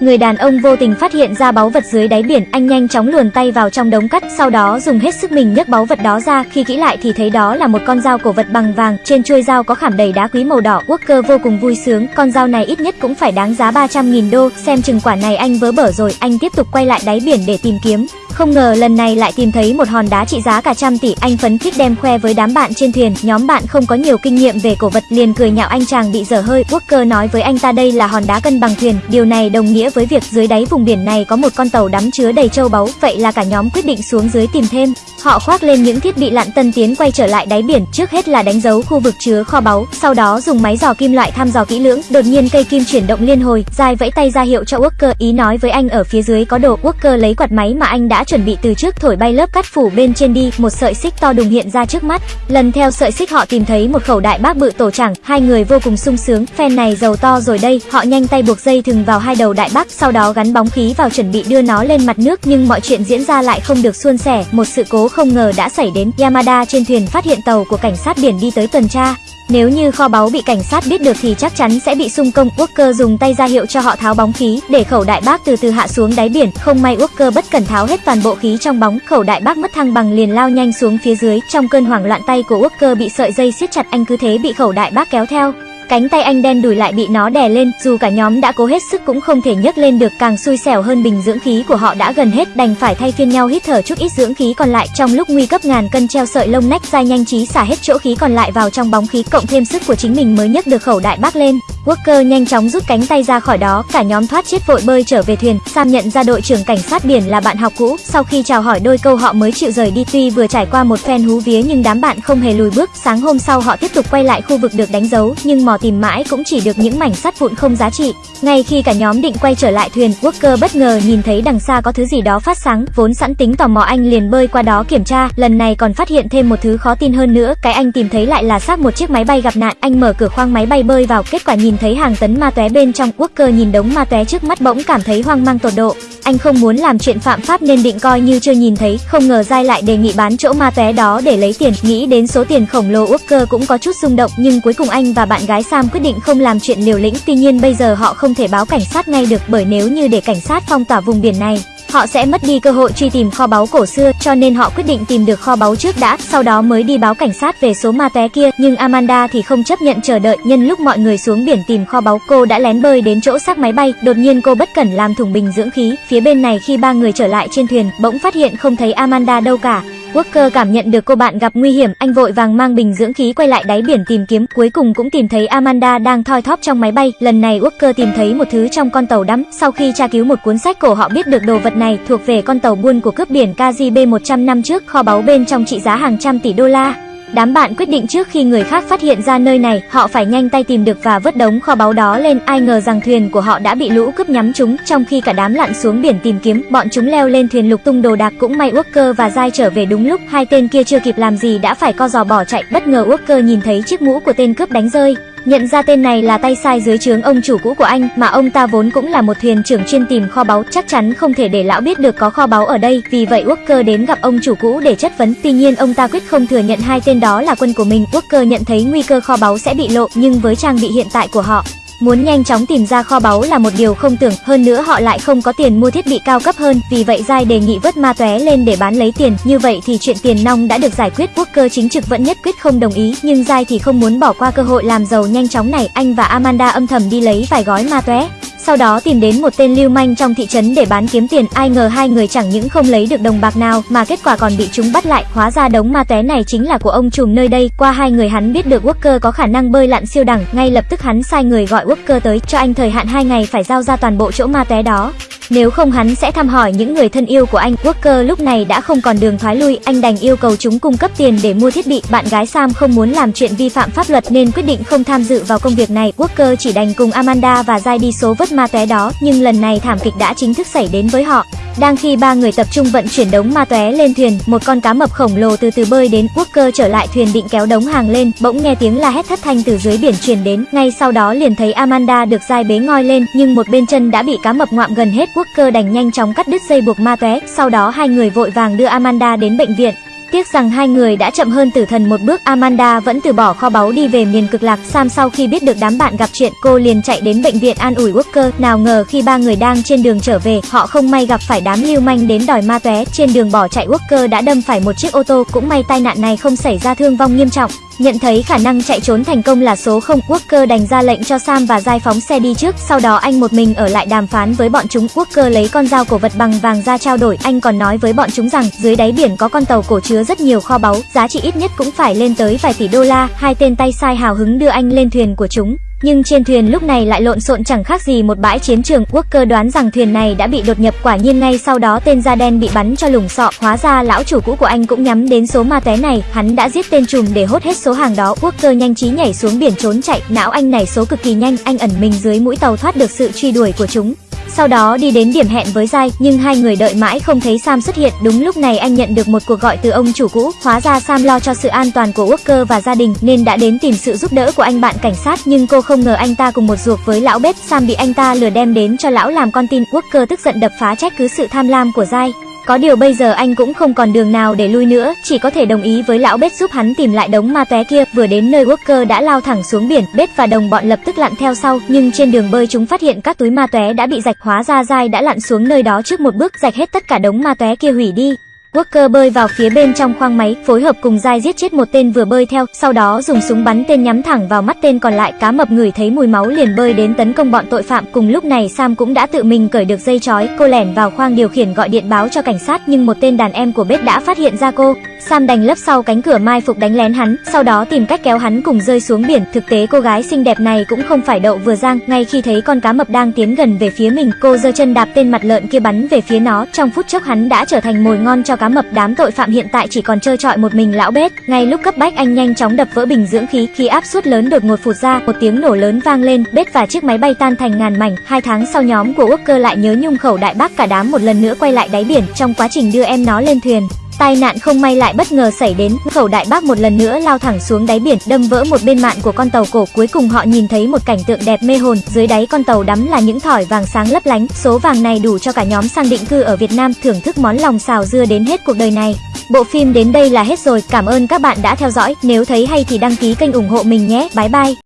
Người đàn ông vô tình phát hiện ra báu vật dưới đáy biển, anh nhanh chóng luồn tay vào trong đống cắt, sau đó dùng hết sức mình nhấc báu vật đó ra, khi kỹ lại thì thấy đó là một con dao cổ vật bằng vàng, trên chuôi dao có khảm đầy đá quý màu đỏ. Walker vô cùng vui sướng, con dao này ít nhất cũng phải đáng giá 300.000 đô, xem chừng quả này anh vớ bở rồi, anh tiếp tục quay lại đáy biển để tìm kiếm. Không ngờ lần này lại tìm thấy một hòn đá trị giá cả trăm tỷ, anh phấn khích đem khoe với đám bạn trên thuyền, nhóm bạn không có nhiều kinh nghiệm về cổ vật liền cười nhạo anh chàng bị dở hơi. Walker nói với anh ta đây là hòn đá cân bằng thuyền, điều này đồng nghĩa với việc dưới đáy vùng biển này có một con tàu đắm chứa đầy châu báu, vậy là cả nhóm quyết định xuống dưới tìm thêm. Họ khoác lên những thiết bị lặn tân tiến quay trở lại đáy biển, trước hết là đánh dấu khu vực chứa kho báu, sau đó dùng máy dò kim loại thăm dò kỹ lưỡng. Đột nhiên cây kim chuyển động liên hồi, dài vẫy tay ra hiệu cho Walker, ý nói với anh ở phía dưới có đồ. Walker lấy quạt máy mà anh đã chuẩn bị từ trước thổi bay lớp cắt phủ bên trên đi, một sợi xích to đùng hiện ra trước mắt. Lần theo sợi xích họ tìm thấy một khẩu đại bác bự tổ chẳng, hai người vô cùng sung sướng, phen này giàu to rồi đây. Họ nhanh tay buộc dây thừng vào hai đầu đại bác, sau đó gắn bóng khí vào chuẩn bị đưa nó lên mặt nước, nhưng mọi chuyện diễn ra lại không được suôn sẻ, một sự cố không ngờ đã xảy đến. Yamada trên thuyền phát hiện tàu của cảnh sát biển đi tới tuần tra. Nếu như kho báu bị cảnh sát biết được thì chắc chắn sẽ bị xung công. Walker dùng tay ra hiệu cho họ tháo bóng khí, để khẩu đại bác từ từ hạ xuống đáy biển. Không may Walker bất cẩn tháo hết toàn bộ khí trong bóng, khẩu đại bác mất thăng bằng liền lao nhanh xuống phía dưới. Trong cơn hoảng loạn tay của Walker bị sợi dây siết chặt, anh cứ thế bị khẩu đại bác kéo theo. Cánh tay anh đen đùi lại bị nó đè lên, dù cả nhóm đã cố hết sức cũng không thể nhấc lên được, càng xui xẻo hơn bình dưỡng khí của họ đã gần hết, đành phải thay phiên nhau hít thở chút ít dưỡng khí còn lại. Trong lúc nguy cấp ngàn cân treo sợi lông nách, dai nhanh trí xả hết chỗ khí còn lại vào trong bóng khí, cộng thêm sức của chính mình mới nhấc được khẩu đại bác lên. Walker nhanh chóng rút cánh tay ra khỏi đó, cả nhóm thoát chết vội bơi trở về thuyền. Sam nhận ra đội trưởng cảnh sát biển là bạn học cũ, sau khi chào hỏi đôi câu họ mới chịu rời đi. Tuy vừa trải qua một phen hú vía nhưng đám bạn không hề lùi bước. Sáng hôm sau họ tiếp tục quay lại khu vực được đánh dấu, nhưng mò tìm mãi cũng chỉ được những mảnh sắt vụn không giá trị. Ngay khi cả nhóm định quay trở lại thuyền, Walker bất ngờ nhìn thấy đằng xa có thứ gì đó phát sáng, vốn sẵn tính tò mò anh liền bơi qua đó kiểm tra, lần này còn phát hiện thêm một thứ khó tin hơn nữa, cái anh tìm thấy lại là xác một chiếc máy bay gặp nạn. Anh mở cửa khoang máy bay bơi vào, kết quả nhìn thấy hàng tấn ma tóe bên trong. Walker nhìn đống ma tóe trước mắt bỗng cảm thấy hoang mang tột độ. Anh không muốn làm chuyện phạm pháp nên định coi như chưa nhìn thấy, không ngờ Giai lại đề nghị bán chỗ ma tóe đó để lấy tiền. Nghĩ đến số tiền khổng lồ Walker cũng có chút rung động, nhưng cuối cùng anh và bạn gái Sam quyết định không làm chuyện liều lĩnh. Tuy nhiên bây giờ họ không thể báo cảnh sát ngay được bởi nếu như để cảnh sát phong tỏa vùng biển này, họ sẽ mất đi cơ hội truy tìm kho báu cổ xưa, cho nên họ quyết định tìm được kho báu trước đã, sau đó mới đi báo cảnh sát về số ma té kia. Nhưng Amanda thì không chấp nhận chờ đợi, nhân lúc mọi người xuống biển tìm kho báu, cô đã lén bơi đến chỗ xác máy bay, đột nhiên cô bất cẩn làm thủng bình dưỡng khí. Phía bên này khi ba người trở lại trên thuyền, bỗng phát hiện không thấy Amanda đâu cả. Walker cảm nhận được cô bạn gặp nguy hiểm, anh vội vàng mang bình dưỡng khí quay lại đáy biển tìm kiếm, cuối cùng cũng tìm thấy Amanda đang thoi thóp trong máy bay. Lần này Walker tìm thấy một thứ trong con tàu đắm, sau khi tra cứu một cuốn sách cổ họ biết được đồ vật này thuộc về con tàu buôn của cướp biển KGB 100 năm trước, kho báu bên trong trị giá hàng trăm tỷ đô la. Đám bạn quyết định trước khi người khác phát hiện ra nơi này, họ phải nhanh tay tìm được và vứt đống kho báu đó lên. Ai ngờ rằng thuyền của họ đã bị lũ cướp nhắm chúng trong khi cả đám lặn xuống biển tìm kiếm, bọn chúng leo lên thuyền lục tung đồ đạc. Cũng may Walker và dai trở về đúng lúc, hai tên kia chưa kịp làm gì đã phải co giò bỏ chạy. Bất ngờ Walker nhìn thấy chiếc mũ của tên cướp đánh rơi. Nhận ra tên này là tay sai dưới trướng ông chủ cũ của anh, mà ông ta vốn cũng là một thuyền trưởng chuyên tìm kho báu, chắc chắn không thể để lão biết được có kho báu ở đây, vì vậy Walker đến gặp ông chủ cũ để chất vấn. Tuy nhiên ông ta quyết không thừa nhận hai tên đó là quân của mình. Walker nhận thấy nguy cơ kho báu sẽ bị lộ, nhưng với trang bị hiện tại của họ, Muốn nhanh chóng tìm ra kho báu là một điều không tưởng, hơn nữa họ lại không có tiền mua thiết bị cao cấp hơn, vì vậy Giai đề nghị vớt ma tóe lên để bán lấy tiền. Như vậy thì chuyện tiền nong đã được giải quyết. Walker chính trực vẫn nhất quyết không đồng ý, nhưng Giai thì không muốn bỏ qua cơ hội làm giàu nhanh chóng này. Anh và Amanda âm thầm đi lấy vài gói ma tóe sau đó tìm đến một tên lưu manh trong thị trấn để bán kiếm tiền. Ai ngờ hai người chẳng những không lấy được đồng bạc nào mà kết quả còn bị chúng bắt lại. Hóa ra đống ma tóe này chính là của ông trùm nơi đây. Qua hai người hắn biết được Walker có khả năng bơi lặn siêu đẳng, ngay lập tức hắn sai người gọi Walker tới cho anh thời hạn hai ngày phải giao ra toàn bộ chỗ ma tóe đó. Nếu không hắn sẽ thăm hỏi những người thân yêu của anh. Walker lúc này đã không còn đường thoái lui, anh đành yêu cầu chúng cung cấp tiền để mua thiết bị. Bạn gái Sam không muốn làm chuyện vi phạm pháp luật nên quyết định không tham dự vào công việc này. Walker chỉ đành cùng Amanda và Jai đi số vớt ma tóe đó, nhưng lần này thảm kịch đã chính thức xảy đến với họ. Đang khi ba người tập trung vận chuyển đống ma tóe lên thuyền, một con cá mập khổng lồ từ từ bơi đến, Walker trở lại thuyền định kéo đống hàng lên, bỗng nghe tiếng la hét thất thanh từ dưới biển truyền đến, ngay sau đó liền thấy Amanda được dai bế ngoi lên, nhưng một bên chân đã bị cá mập ngoạm gần hết, Walker đành nhanh chóng cắt đứt dây buộc ma tóe, sau đó hai người vội vàng đưa Amanda đến bệnh viện. Tiếc rằng hai người đã chậm hơn tử thần một bước, Amanda vẫn từ bỏ kho báu đi về miền cực lạc. Sam sau khi biết được đám bạn gặp chuyện, cô liền chạy đến bệnh viện an ủi Walker. Nào ngờ khi ba người đang trên đường trở về, họ không may gặp phải đám lưu manh đến đòi ma tóe Trên đường bỏ chạy, Walker đã đâm phải một chiếc ô tô. Cũng may tai nạn này không xảy ra thương vong nghiêm trọng. Nhận thấy khả năng chạy trốn thành công là số không, Walker đành ra lệnh cho Sam và Giai phóng xe đi trước, sau đó anh một mình ở lại đàm phán với bọn chúng. Walker lấy con dao cổ vật bằng vàng ra trao đổi, anh còn nói với bọn chúng rằng dưới đáy biển có con tàu cổ chứa rất nhiều kho báu, giá trị ít nhất cũng phải lên tới vài tỷ đô la. Hai tên tay sai hào hứng đưa anh lên thuyền của chúng. Nhưng trên thuyền lúc này lại lộn xộn chẳng khác gì một bãi chiến trường. Walker đoán rằng thuyền này đã bị đột nhập, quả nhiên ngay sau đó tên da đen bị bắn cho lủng sọ. Hóa ra lão chủ cũ của anh cũng nhắm đến số ma té này, hắn đã giết tên trùm để hốt hết số hàng đó. Walker nhanh trí nhảy xuống biển trốn chạy, não anh nảy số cực kỳ nhanh, anh ẩn mình dưới mũi tàu thoát được sự truy đuổi của chúng. Sau đó đi đến điểm hẹn với Giai, nhưng hai người đợi mãi không thấy Sam xuất hiện. Đúng lúc này anh nhận được một cuộc gọi từ ông chủ cũ. Hóa ra Sam lo cho sự an toàn của Walker và gia đình nên đã đến tìm sự giúp đỡ của anh bạn cảnh sát, nhưng cô không không ngờ anh ta cùng một ruột với lão bếp. Sam bị anh ta lừa đem đến cho lão làm con tin. Walker tức giận đập phá trách cứ sự tham lam của Giai. Có điều bây giờ anh cũng không còn đường nào để lui nữa, chỉ có thể đồng ý với lão bếp giúp hắn tìm lại đống ma tóe kia. Vừa đến nơi Walker đã lao thẳng xuống biển, bếp và đồng bọn lập tức lặn theo sau, nhưng trên đường bơi chúng phát hiện các túi ma tóe đã bị rạch hóa ra dai đã lặn xuống nơi đó trước một bước rạch hết tất cả đống ma tóe kia hủy đi. Walker bơi vào phía bên trong khoang máy, phối hợp cùng dai giết chết một tên vừa bơi theo, sau đó dùng súng bắn tên nhắm thẳng vào mắt tên còn lại. Cá mập ngửi thấy mùi máu liền bơi đến tấn công bọn tội phạm. Cùng lúc này Sam cũng đã tự mình cởi được dây chói, cô lẻn vào khoang điều khiển gọi điện báo cho cảnh sát nhưng một tên đàn em của bếp đã phát hiện ra cô. Sam đành lấp sau cánh cửa mai phục đánh lén hắn, sau đó tìm cách kéo hắn cùng rơi xuống biển. Thực tế cô gái xinh đẹp này cũng không phải đậu vừa giang, ngay khi thấy con cá mập đang tiến gần về phía mình, cô giơ chân đạp tên mặt lợn kia bắn về phía nó. Trong phút chốc hắn đã trở thành mồi ngon cho cá mập. Đám tội phạm hiện tại chỉ còn trơ trọi một mình lão bết. Ngay lúc cấp bách anh nhanh chóng đập vỡ bình dưỡng khí, khi áp suất lớn đột ngột phụt ra, một tiếng nổ lớn vang lên, bết và chiếc máy bay tan thành ngàn mảnh. Hai tháng sau nhóm của Walker lại nhớ nhung khẩu đại bác cả đám một lần nữa quay lại đáy biển trong quá trình đưa em nó lên thuyền. Tai nạn không may lại bất ngờ xảy đến, khẩu đại bác một lần nữa lao thẳng xuống đáy biển, đâm vỡ một bên mạn của con tàu cổ. Cuối cùng họ nhìn thấy một cảnh tượng đẹp mê hồn, dưới đáy con tàu đắm là những thỏi vàng sáng lấp lánh. Số vàng này đủ cho cả nhóm sang định cư ở Việt Nam thưởng thức món lòng xào dưa đến hết cuộc đời này. Bộ phim đến đây là hết rồi, cảm ơn các bạn đã theo dõi. Nếu thấy hay thì đăng ký kênh ủng hộ mình nhé. Bye bye.